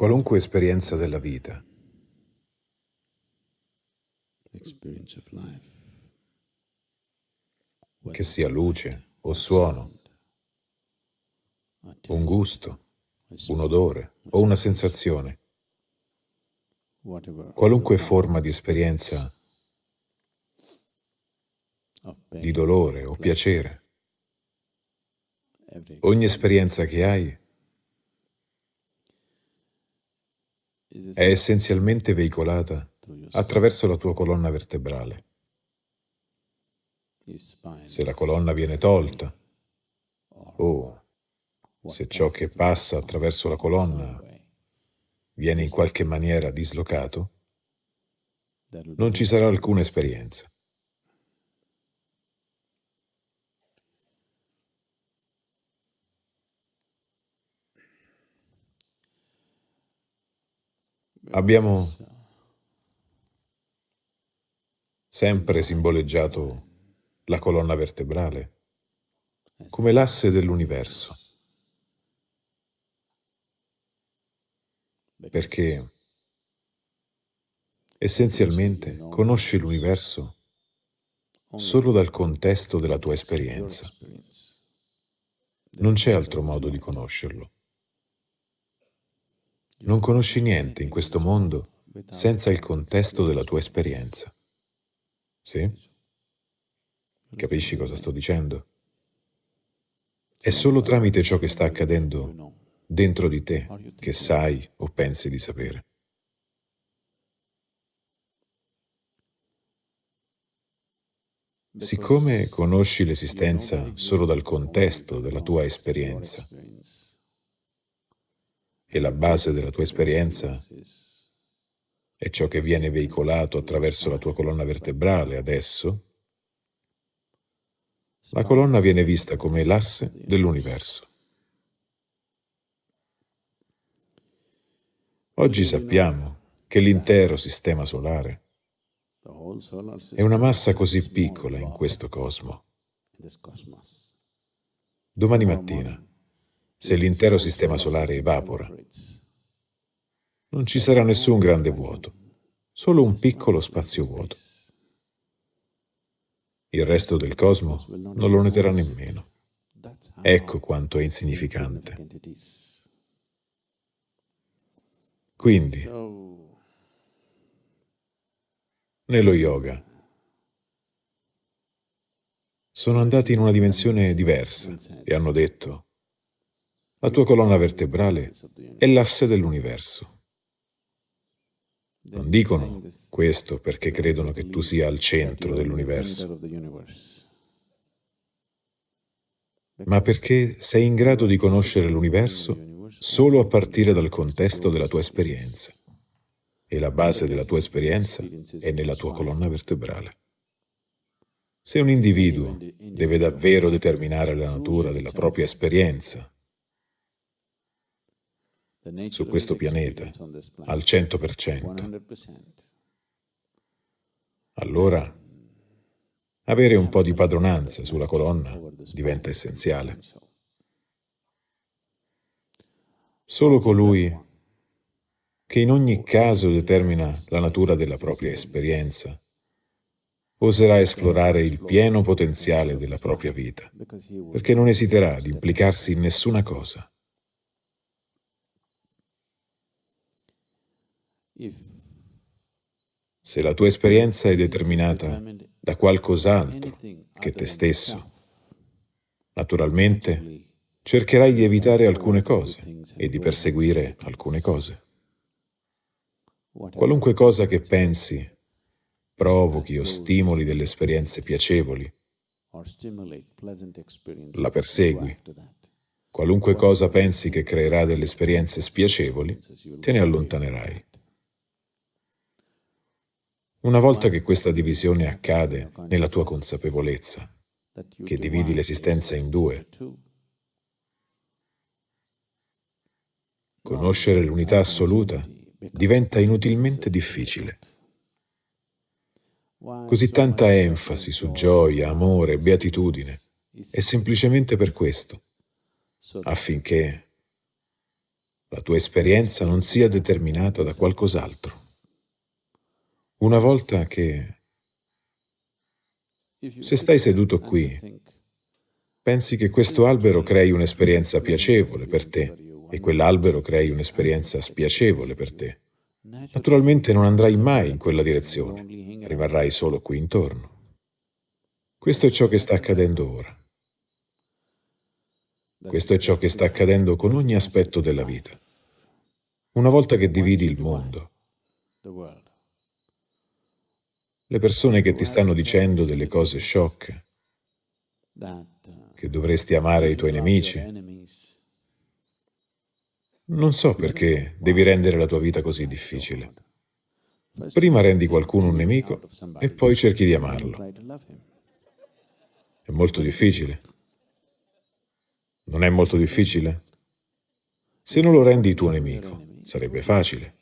Qualunque esperienza della vita. Che sia luce o suono, un gusto, un odore o una sensazione, qualunque forma di esperienza di dolore o piacere, ogni esperienza che hai è essenzialmente veicolata attraverso la tua colonna vertebrale. Se la colonna viene tolta, o se ciò che passa attraverso la colonna viene in qualche maniera dislocato, non ci sarà alcuna esperienza. Abbiamo sempre simboleggiato la colonna vertebrale come l'asse dell'universo, perché essenzialmente conosci l'universo solo dal contesto della tua esperienza. Non c'è altro modo di conoscerlo. Non conosci niente in questo mondo senza il contesto della tua esperienza. Sì? Capisci cosa sto dicendo? È solo tramite ciò che sta accadendo dentro di te che sai o pensi di sapere. Siccome conosci l'esistenza solo dal contesto della tua esperienza, e la base della tua esperienza è ciò che viene veicolato attraverso la tua colonna vertebrale adesso, la colonna viene vista come l'asse dell'universo. Oggi sappiamo che l'intero sistema solare è una massa così piccola in questo cosmo. Domani mattina se l'intero sistema solare evapora. Non ci sarà nessun grande vuoto, solo un piccolo spazio vuoto. Il resto del cosmo non lo noterà nemmeno. Ecco quanto è insignificante. Quindi, nello yoga, sono andati in una dimensione diversa e hanno detto la tua colonna vertebrale è l'asse dell'universo. Non dicono questo perché credono che tu sia al centro dell'universo, ma perché sei in grado di conoscere l'universo solo a partire dal contesto della tua esperienza. E la base della tua esperienza è nella tua colonna vertebrale. Se un individuo deve davvero determinare la natura della propria esperienza su questo pianeta al 100%, allora avere un po' di padronanza sulla colonna diventa essenziale. Solo colui che in ogni caso determina la natura della propria esperienza oserà esplorare il pieno potenziale della propria vita, perché non esiterà di implicarsi in nessuna cosa Se la tua esperienza è determinata da qualcos'altro che te stesso, naturalmente cercherai di evitare alcune cose e di perseguire alcune cose. Qualunque cosa che pensi provochi o stimoli delle esperienze piacevoli, la persegui. Qualunque cosa pensi che creerà delle esperienze spiacevoli, te ne allontanerai. Una volta che questa divisione accade nella tua consapevolezza, che dividi l'esistenza in due, conoscere l'unità assoluta diventa inutilmente difficile. Così tanta enfasi su gioia, amore, beatitudine, è semplicemente per questo, affinché la tua esperienza non sia determinata da qualcos'altro. Una volta che... Se stai seduto qui, pensi che questo albero crei un'esperienza piacevole per te e quell'albero crei un'esperienza spiacevole per te. Naturalmente non andrai mai in quella direzione, rimarrai solo qui intorno. Questo è ciò che sta accadendo ora. Questo è ciò che sta accadendo con ogni aspetto della vita. Una volta che dividi il mondo, le persone che ti stanno dicendo delle cose sciocche, che dovresti amare i tuoi nemici, non so perché devi rendere la tua vita così difficile. Prima rendi qualcuno un nemico e poi cerchi di amarlo. È molto difficile. Non è molto difficile? Se non lo rendi tuo nemico, sarebbe facile.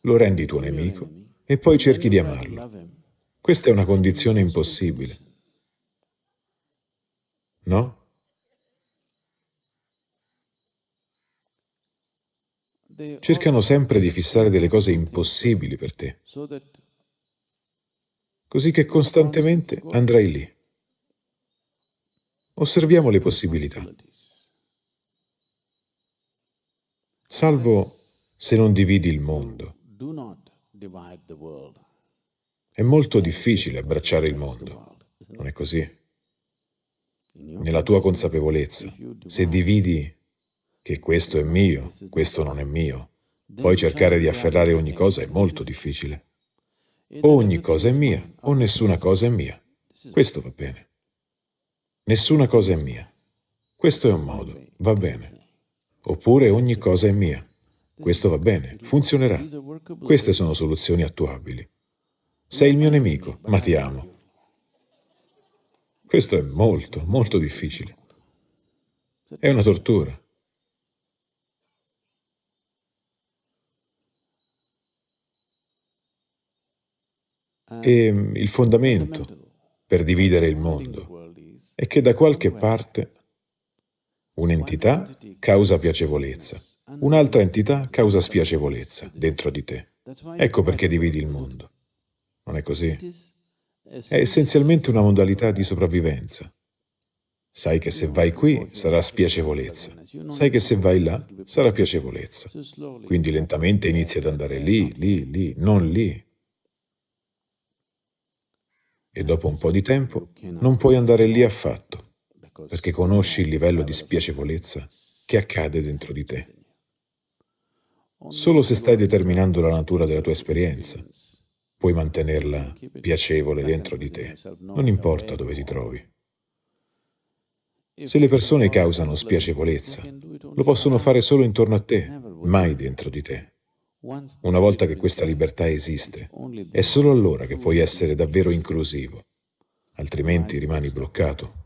Lo rendi tuo nemico e poi cerchi di amarlo. Questa è una condizione impossibile. No? Cercano sempre di fissare delle cose impossibili per te, così che costantemente andrai lì. Osserviamo le possibilità. Salvo se non dividi il mondo. È molto difficile abbracciare il mondo, non è così? Nella tua consapevolezza, se dividi che questo è mio, questo non è mio, poi cercare di afferrare ogni cosa è molto difficile. O ogni cosa è mia, o nessuna cosa è mia. Questo va bene. Nessuna cosa è mia. Questo è un modo, va bene. Oppure ogni cosa è mia. Questo va bene, funzionerà. Queste sono soluzioni attuabili. Sei il mio nemico, ma ti amo. Questo è molto, molto difficile. È una tortura. E il fondamento per dividere il mondo è che da qualche parte un'entità causa piacevolezza, un'altra entità causa spiacevolezza dentro di te. Ecco perché dividi il mondo. Non è così? È essenzialmente una modalità di sopravvivenza. Sai che se vai qui sarà spiacevolezza, sai che se vai là sarà piacevolezza. Quindi lentamente inizi ad andare lì, lì, lì, non lì, e dopo un po' di tempo non puoi andare lì affatto, perché conosci il livello di spiacevolezza che accade dentro di te. Solo se stai determinando la natura della tua esperienza, puoi mantenerla piacevole dentro di te, non importa dove ti trovi. Se le persone causano spiacevolezza, lo possono fare solo intorno a te, mai dentro di te. Una volta che questa libertà esiste, è solo allora che puoi essere davvero inclusivo, altrimenti rimani bloccato.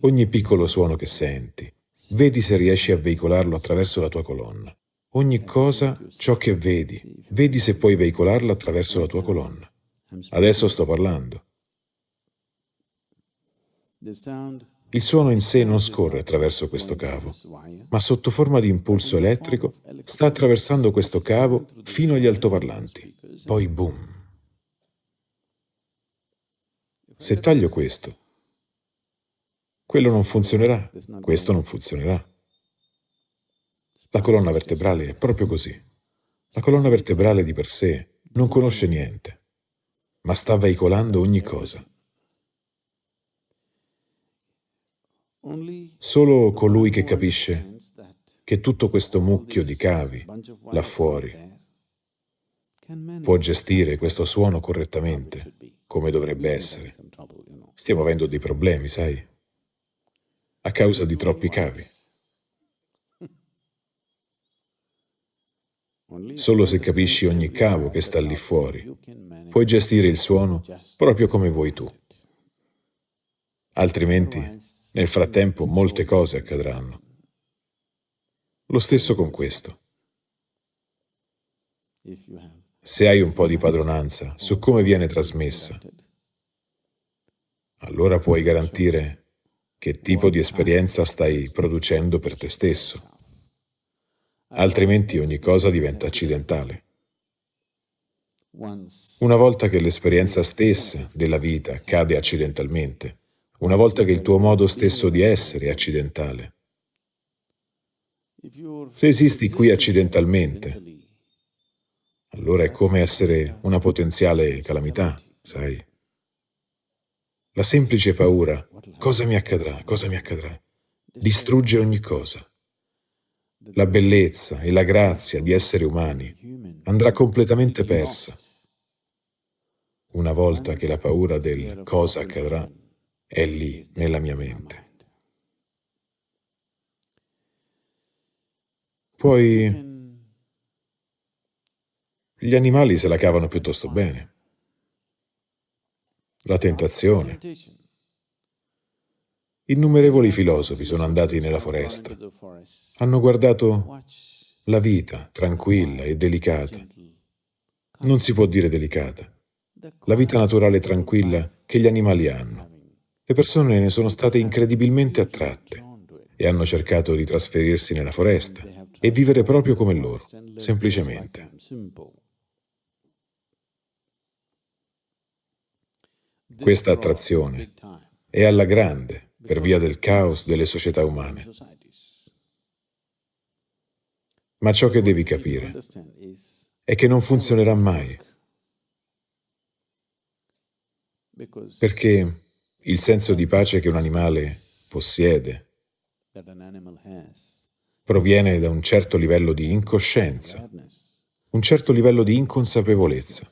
Ogni piccolo suono che senti, vedi se riesci a veicolarlo attraverso la tua colonna. Ogni cosa, ciò che vedi, vedi se puoi veicolarlo attraverso la tua colonna. Adesso sto parlando. Il suono in sé non scorre attraverso questo cavo, ma sotto forma di impulso elettrico sta attraversando questo cavo fino agli altoparlanti. Poi boom. Se taglio questo, quello non funzionerà, questo non funzionerà. La colonna vertebrale è proprio così. La colonna vertebrale di per sé non conosce niente, ma sta veicolando ogni cosa. Solo colui che capisce che tutto questo mucchio di cavi là fuori può gestire questo suono correttamente, come dovrebbe essere. Stiamo avendo dei problemi, sai? A causa di troppi cavi. Solo se capisci ogni cavo che sta lì fuori, puoi gestire il suono proprio come vuoi tu. Altrimenti nel frattempo molte cose accadranno. Lo stesso con questo. Se hai un po' di padronanza su come viene trasmessa, allora puoi garantire che tipo di esperienza stai producendo per te stesso. Altrimenti ogni cosa diventa accidentale. Una volta che l'esperienza stessa della vita cade accidentalmente, una volta che il tuo modo stesso di essere è accidentale, se esisti qui accidentalmente, allora è come essere una potenziale calamità, sai? La semplice paura, cosa mi accadrà, cosa mi accadrà, distrugge ogni cosa. La bellezza e la grazia di essere umani andrà completamente persa una volta che la paura del cosa accadrà è lì nella mia mente. Poi gli animali se la cavano piuttosto bene. La tentazione. Innumerevoli filosofi sono andati nella foresta, hanno guardato la vita tranquilla e delicata. Non si può dire delicata, la vita naturale tranquilla che gli animali hanno. Le persone ne sono state incredibilmente attratte e hanno cercato di trasferirsi nella foresta e vivere proprio come loro, semplicemente. Questa attrazione è alla grande per via del caos delle società umane. Ma ciò che devi capire è che non funzionerà mai, perché il senso di pace che un animale possiede proviene da un certo livello di incoscienza, un certo livello di inconsapevolezza.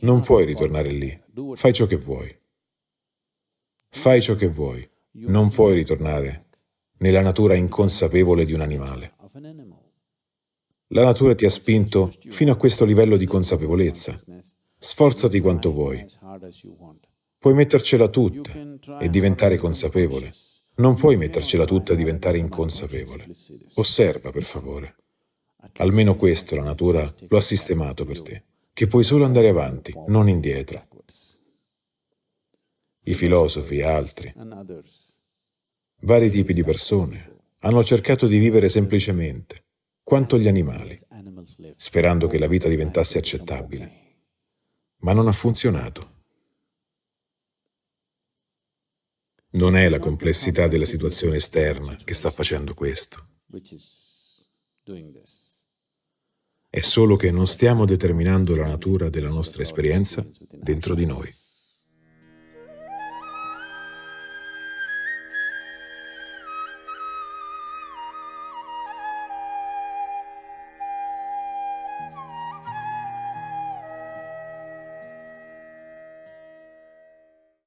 Non puoi ritornare lì, fai ciò che vuoi. Fai ciò che vuoi, non puoi ritornare nella natura inconsapevole di un animale. La natura ti ha spinto fino a questo livello di consapevolezza. Sforzati quanto vuoi. Puoi mettercela tutta e diventare consapevole. Non puoi mettercela tutta e diventare inconsapevole. Osserva, per favore. Almeno questo la natura lo ha sistemato per te, che puoi solo andare avanti, non indietro i filosofi e altri, vari tipi di persone, hanno cercato di vivere semplicemente, quanto gli animali, sperando che la vita diventasse accettabile. Ma non ha funzionato. Non è la complessità della situazione esterna che sta facendo questo. È solo che non stiamo determinando la natura della nostra esperienza dentro di noi.